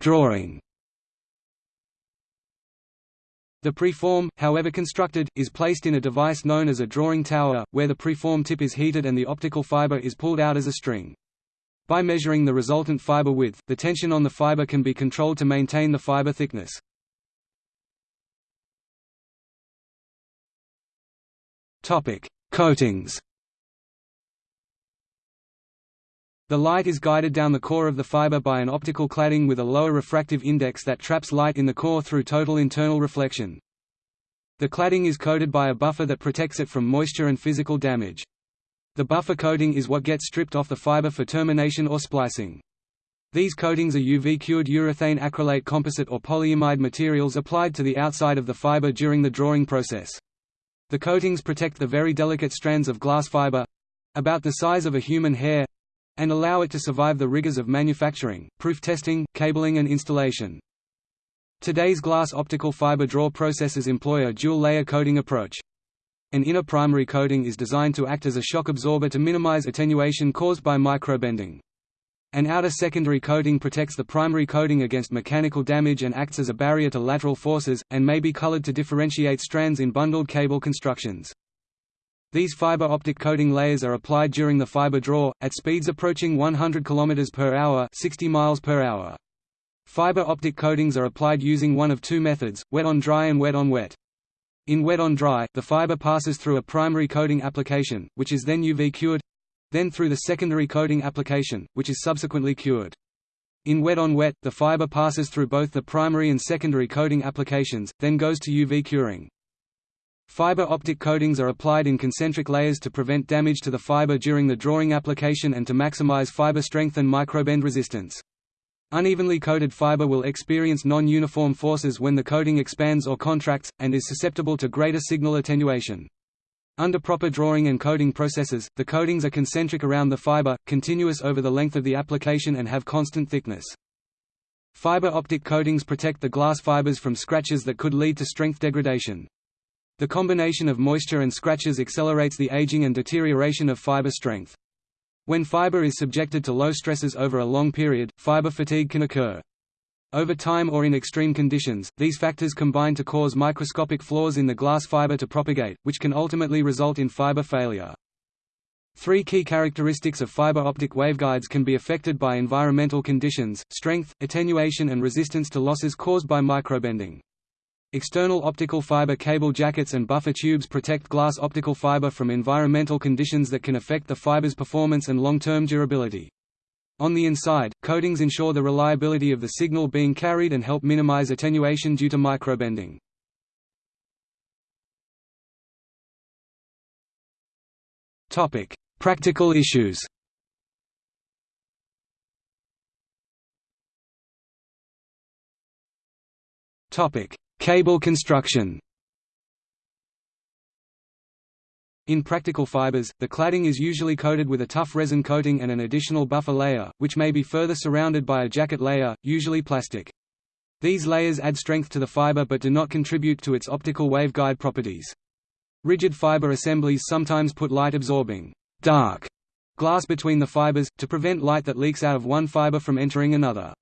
Drawing the preform, however constructed, is placed in a device known as a drawing tower, where the preform tip is heated and the optical fiber is pulled out as a string. By measuring the resultant fiber width, the tension on the fiber can be controlled to maintain the fiber thickness. Coatings The light is guided down the core of the fiber by an optical cladding with a lower refractive index that traps light in the core through total internal reflection. The cladding is coated by a buffer that protects it from moisture and physical damage. The buffer coating is what gets stripped off the fiber for termination or splicing. These coatings are UV-cured urethane acrylate composite or polyimide materials applied to the outside of the fiber during the drawing process. The coatings protect the very delicate strands of glass fiber—about the size of a human hair, and allow it to survive the rigors of manufacturing, proof testing, cabling and installation. Today's glass optical fiber draw processes employ a dual-layer coating approach. An inner primary coating is designed to act as a shock absorber to minimize attenuation caused by microbending. An outer secondary coating protects the primary coating against mechanical damage and acts as a barrier to lateral forces, and may be colored to differentiate strands in bundled cable constructions. These fiber optic coating layers are applied during the fiber draw, at speeds approaching 100 km per hour 60 miles per hour. Fiber optic coatings are applied using one of two methods, wet on dry and wet on wet. In wet on dry, the fiber passes through a primary coating application, which is then UV cured then through the secondary coating application, which is subsequently cured. In wet on wet, the fiber passes through both the primary and secondary coating applications, then goes to UV curing. Fiber optic coatings are applied in concentric layers to prevent damage to the fiber during the drawing application and to maximize fiber strength and microbend resistance. Unevenly coated fiber will experience non-uniform forces when the coating expands or contracts, and is susceptible to greater signal attenuation. Under proper drawing and coating processes, the coatings are concentric around the fiber, continuous over the length of the application and have constant thickness. Fiber optic coatings protect the glass fibers from scratches that could lead to strength degradation. The combination of moisture and scratches accelerates the aging and deterioration of fiber strength. When fiber is subjected to low stresses over a long period, fiber fatigue can occur. Over time or in extreme conditions, these factors combine to cause microscopic flaws in the glass fiber to propagate, which can ultimately result in fiber failure. Three key characteristics of fiber optic waveguides can be affected by environmental conditions, strength, attenuation and resistance to losses caused by microbending. External optical fiber cable jackets and buffer tubes protect glass optical fiber from environmental conditions that can affect the fiber's performance and long-term durability. On the inside, coatings ensure the reliability of the signal being carried and help minimize attenuation due to microbending. Topic: Practical issues Topic: Cable construction In practical fibers, the cladding is usually coated with a tough resin coating and an additional buffer layer, which may be further surrounded by a jacket layer, usually plastic. These layers add strength to the fiber but do not contribute to its optical waveguide properties. Rigid fiber assemblies sometimes put light-absorbing, dark glass between the fibers, to prevent light that leaks out of one fiber from entering another.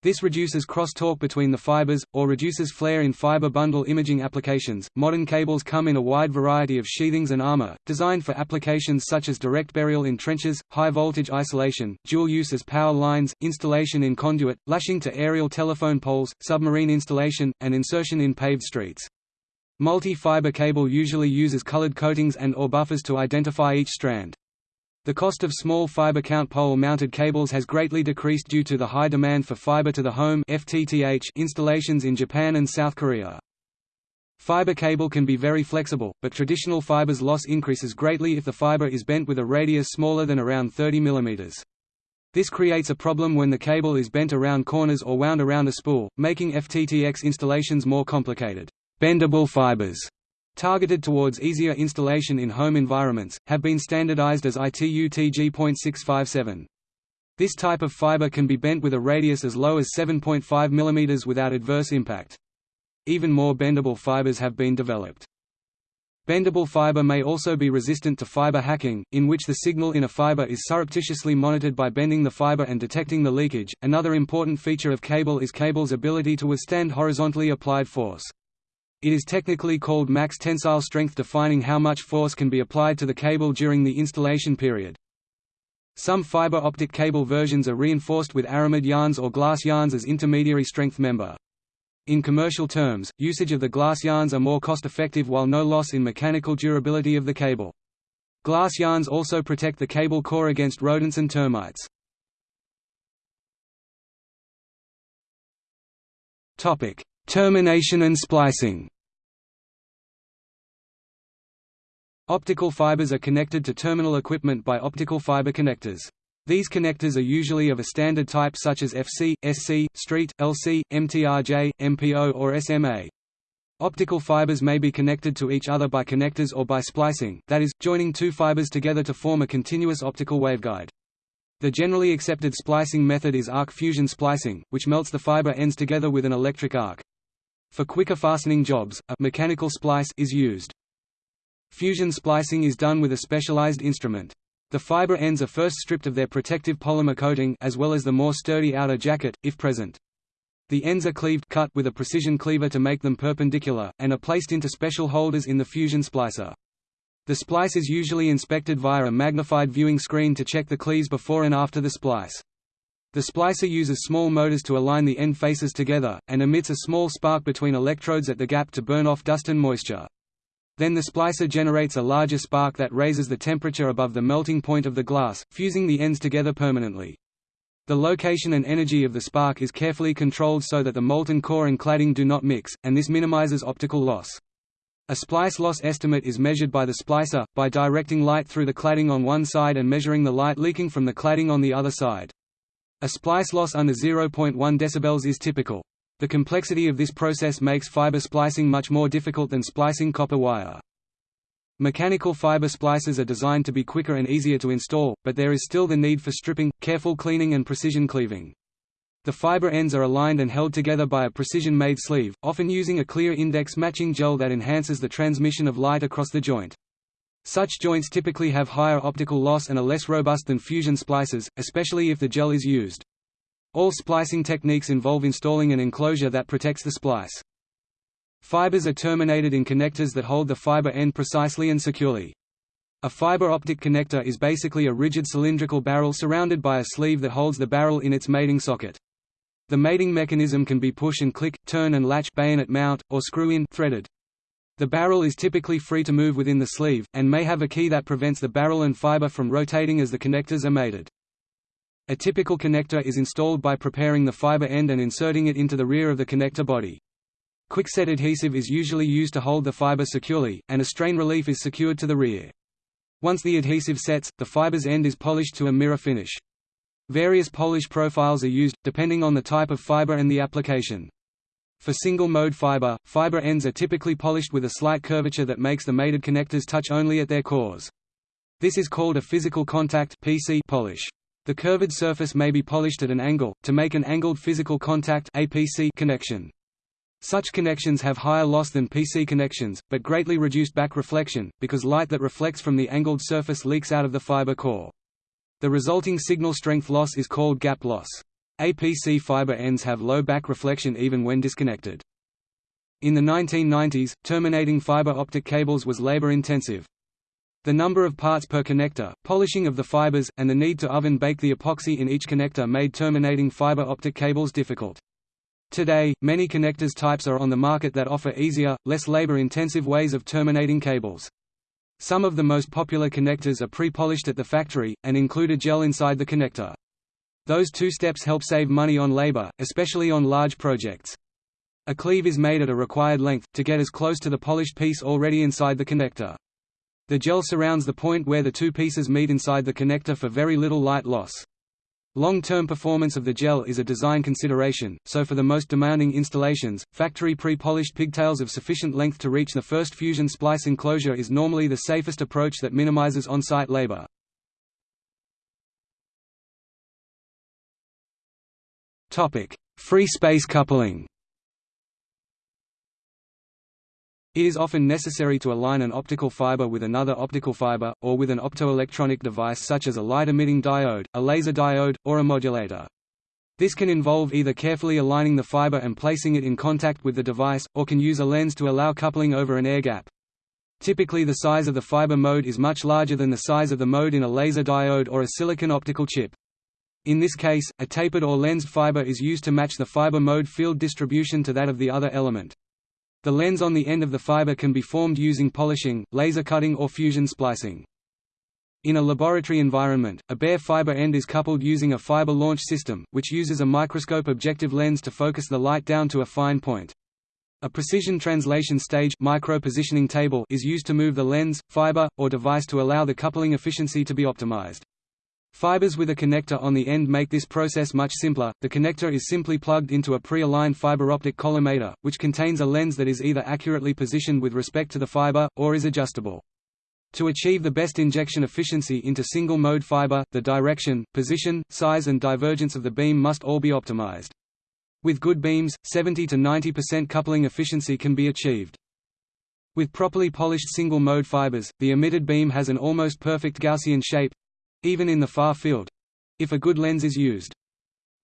This reduces crosstalk between the fibers, or reduces flare in fiber bundle imaging applications. Modern cables come in a wide variety of sheathings and armor, designed for applications such as direct burial in trenches, high voltage isolation, dual use as power lines, installation in conduit, lashing to aerial telephone poles, submarine installation, and insertion in paved streets. Multi-fiber cable usually uses colored coatings and or buffers to identify each strand. The cost of small fiber count pole-mounted cables has greatly decreased due to the high demand for fiber-to-the-home installations in Japan and South Korea. Fiber cable can be very flexible, but traditional fibers loss increases greatly if the fiber is bent with a radius smaller than around 30 mm. This creates a problem when the cable is bent around corners or wound around a spool, making FTTX installations more complicated. Bendable fibers targeted towards easier installation in home environments, have been standardized as ITU TG.657. This type of fiber can be bent with a radius as low as 7.5 mm without adverse impact. Even more bendable fibers have been developed. Bendable fiber may also be resistant to fiber hacking, in which the signal in a fiber is surreptitiously monitored by bending the fiber and detecting the leakage. Another important feature of cable is cable's ability to withstand horizontally applied force. It is technically called max tensile strength defining how much force can be applied to the cable during the installation period. Some fiber optic cable versions are reinforced with aramid yarns or glass yarns as intermediary strength member. In commercial terms, usage of the glass yarns are more cost-effective while no loss in mechanical durability of the cable. Glass yarns also protect the cable core against rodents and termites. Termination and splicing Optical fibers are connected to terminal equipment by optical fiber connectors. These connectors are usually of a standard type such as FC, SC, Street, LC, MTRJ, MPO or SMA. Optical fibers may be connected to each other by connectors or by splicing, that is, joining two fibers together to form a continuous optical waveguide. The generally accepted splicing method is arc fusion splicing, which melts the fiber ends together with an electric arc. For quicker fastening jobs, a mechanical splice is used. Fusion splicing is done with a specialized instrument. The fiber ends are first stripped of their protective polymer coating as well as the more sturdy outer jacket, if present. The ends are cleaved cut with a precision cleaver to make them perpendicular, and are placed into special holders in the fusion splicer. The splice is usually inspected via a magnified viewing screen to check the cleaves before and after the splice. The splicer uses small motors to align the end faces together, and emits a small spark between electrodes at the gap to burn off dust and moisture. Then the splicer generates a larger spark that raises the temperature above the melting point of the glass, fusing the ends together permanently. The location and energy of the spark is carefully controlled so that the molten core and cladding do not mix, and this minimizes optical loss. A splice loss estimate is measured by the splicer, by directing light through the cladding on one side and measuring the light leaking from the cladding on the other side. A splice loss under 0.1 dB is typical. The complexity of this process makes fiber splicing much more difficult than splicing copper wire. Mechanical fiber splicers are designed to be quicker and easier to install, but there is still the need for stripping, careful cleaning and precision cleaving. The fiber ends are aligned and held together by a precision-made sleeve, often using a clear index matching gel that enhances the transmission of light across the joint. Such joints typically have higher optical loss and are less robust than fusion splices, especially if the gel is used. All splicing techniques involve installing an enclosure that protects the splice. Fibers are terminated in connectors that hold the fiber end precisely and securely. A fiber optic connector is basically a rigid cylindrical barrel surrounded by a sleeve that holds the barrel in its mating socket. The mating mechanism can be push and click, turn and latch bayonet mount, or screw-in threaded. The barrel is typically free to move within the sleeve, and may have a key that prevents the barrel and fiber from rotating as the connectors are mated. A typical connector is installed by preparing the fiber end and inserting it into the rear of the connector body. Quickset adhesive is usually used to hold the fiber securely, and a strain relief is secured to the rear. Once the adhesive sets, the fiber's end is polished to a mirror finish. Various polish profiles are used, depending on the type of fiber and the application. For single-mode fiber, fiber ends are typically polished with a slight curvature that makes the mated connectors touch only at their cores. This is called a physical contact PC polish. The curved surface may be polished at an angle, to make an angled physical contact APC connection. Such connections have higher loss than PC connections, but greatly reduced back reflection, because light that reflects from the angled surface leaks out of the fiber core. The resulting signal strength loss is called gap loss. APC fiber ends have low back reflection even when disconnected. In the 1990s, terminating fiber optic cables was labor-intensive. The number of parts per connector, polishing of the fibers, and the need to oven-bake the epoxy in each connector made terminating fiber optic cables difficult. Today, many connectors types are on the market that offer easier, less labor-intensive ways of terminating cables. Some of the most popular connectors are pre-polished at the factory, and include a gel inside the connector. Those two steps help save money on labor, especially on large projects. A cleave is made at a required length, to get as close to the polished piece already inside the connector. The gel surrounds the point where the two pieces meet inside the connector for very little light loss. Long-term performance of the gel is a design consideration, so for the most demanding installations, factory pre-polished pigtails of sufficient length to reach the first fusion splice enclosure is normally the safest approach that minimizes on-site labor. Free space coupling It is often necessary to align an optical fiber with another optical fiber, or with an optoelectronic device such as a light-emitting diode, a laser diode, or a modulator. This can involve either carefully aligning the fiber and placing it in contact with the device, or can use a lens to allow coupling over an air gap. Typically the size of the fiber mode is much larger than the size of the mode in a laser diode or a silicon optical chip. In this case, a tapered or lensed fiber is used to match the fiber mode field distribution to that of the other element. The lens on the end of the fiber can be formed using polishing, laser cutting or fusion splicing. In a laboratory environment, a bare fiber end is coupled using a fiber launch system, which uses a microscope objective lens to focus the light down to a fine point. A precision translation stage micro-positioning table is used to move the lens, fiber, or device to allow the coupling efficiency to be optimized. Fibers with a connector on the end make this process much simpler. The connector is simply plugged into a pre-aligned fiber optic collimator, which contains a lens that is either accurately positioned with respect to the fiber, or is adjustable. To achieve the best injection efficiency into single-mode fiber, the direction, position, size and divergence of the beam must all be optimized. With good beams, 70 to 90% coupling efficiency can be achieved. With properly polished single-mode fibers, the emitted beam has an almost perfect Gaussian shape, even in the far field if a good lens is used.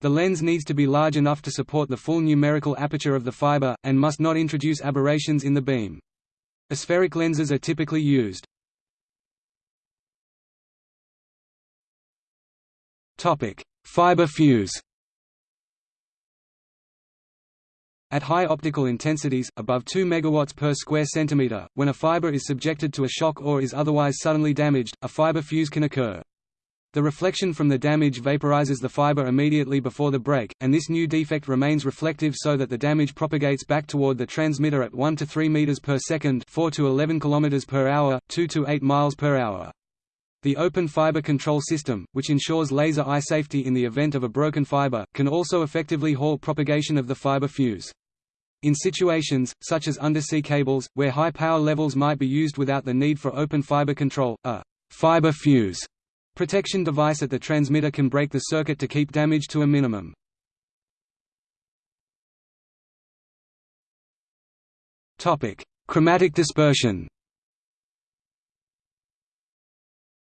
The lens needs to be large enough to support the full numerical aperture of the fiber, and must not introduce aberrations in the beam. Aspheric lenses are typically used. Fiber fuse At high optical intensities, above 2 MW per square centimeter, when a fiber is subjected to a shock or is otherwise suddenly damaged, a fiber fuse can occur. The reflection from the damage vaporizes the fiber immediately before the break, and this new defect remains reflective so that the damage propagates back toward the transmitter at 1 to 3 meters per second, 4 to 11 kilometers per hour, 2 to 8 miles per hour. The open fiber control system, which ensures laser eye safety in the event of a broken fiber, can also effectively halt propagation of the fiber fuse. In situations, such as undersea cables, where high power levels might be used without the need for open fiber control, a fiber fuse Protection device at the transmitter can break the circuit to keep damage to a minimum. Chromatic dispersion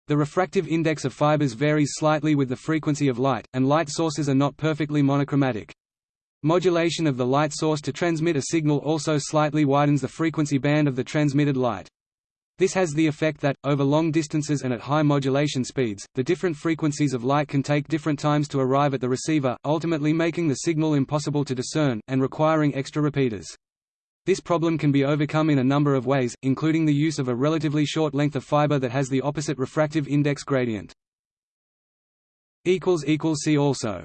The refractive index of fibers varies slightly with the frequency of light, and light sources are not perfectly monochromatic. Modulation of the light source to transmit a signal also slightly widens the frequency band of the transmitted light. This has the effect that, over long distances and at high modulation speeds, the different frequencies of light can take different times to arrive at the receiver, ultimately making the signal impossible to discern, and requiring extra repeaters. This problem can be overcome in a number of ways, including the use of a relatively short length of fiber that has the opposite refractive index gradient. See also